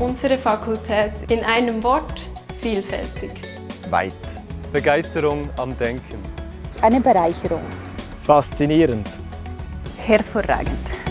Unsere Fakultät in einem Wort vielfältig. Weit. Begeisterung am Denken. Eine Bereicherung. Faszinierend. Hervorragend.